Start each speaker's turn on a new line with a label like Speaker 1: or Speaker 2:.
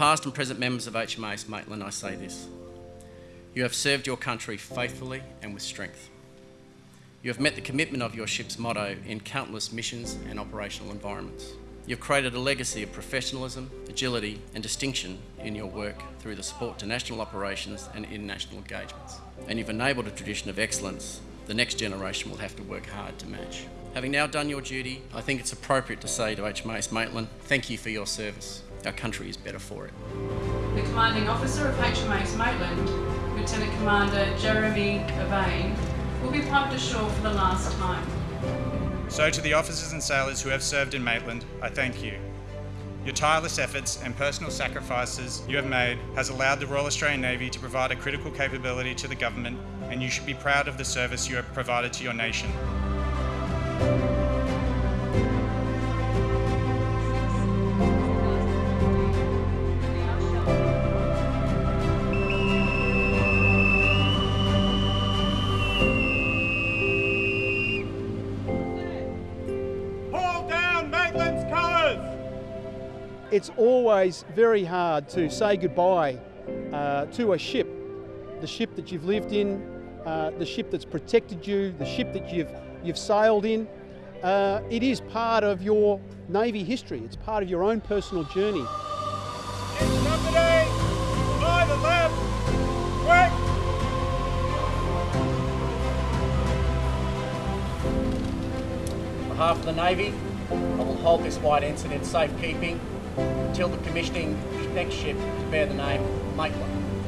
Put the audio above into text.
Speaker 1: past and present members of HMAS Maitland, I say this. You have served your country faithfully and with strength. You have met the commitment of your ship's motto in countless missions and operational environments. You've created a legacy of professionalism, agility and distinction in your work through the support to national operations and international engagements. And you've enabled a tradition of excellence the next generation will have to work hard to match. Having now done your duty, I think it's appropriate to say to HMAS Maitland, thank you for your service. Our country is better for it.
Speaker 2: The Commanding Officer of HMAS Maitland, Lieutenant Commander Jeremy Evane, will be pumped ashore for the last time.
Speaker 3: So to the officers and sailors who have served in Maitland, I thank you. Your tireless efforts and personal sacrifices you have made has allowed the Royal Australian Navy to provide a critical capability to the government and you should be proud of the service you have provided to your nation.
Speaker 4: It's always very hard to say goodbye uh, to a ship, the ship that you've lived in, uh, the ship that's protected you, the ship that you've, you've sailed in. Uh, it is part of your Navy history. It's part of your own personal journey.
Speaker 3: Company, by the left, quick!
Speaker 1: On behalf of the Navy, I will hold this white ensign in safekeeping until the commissioning next ship to bear the name Maitland.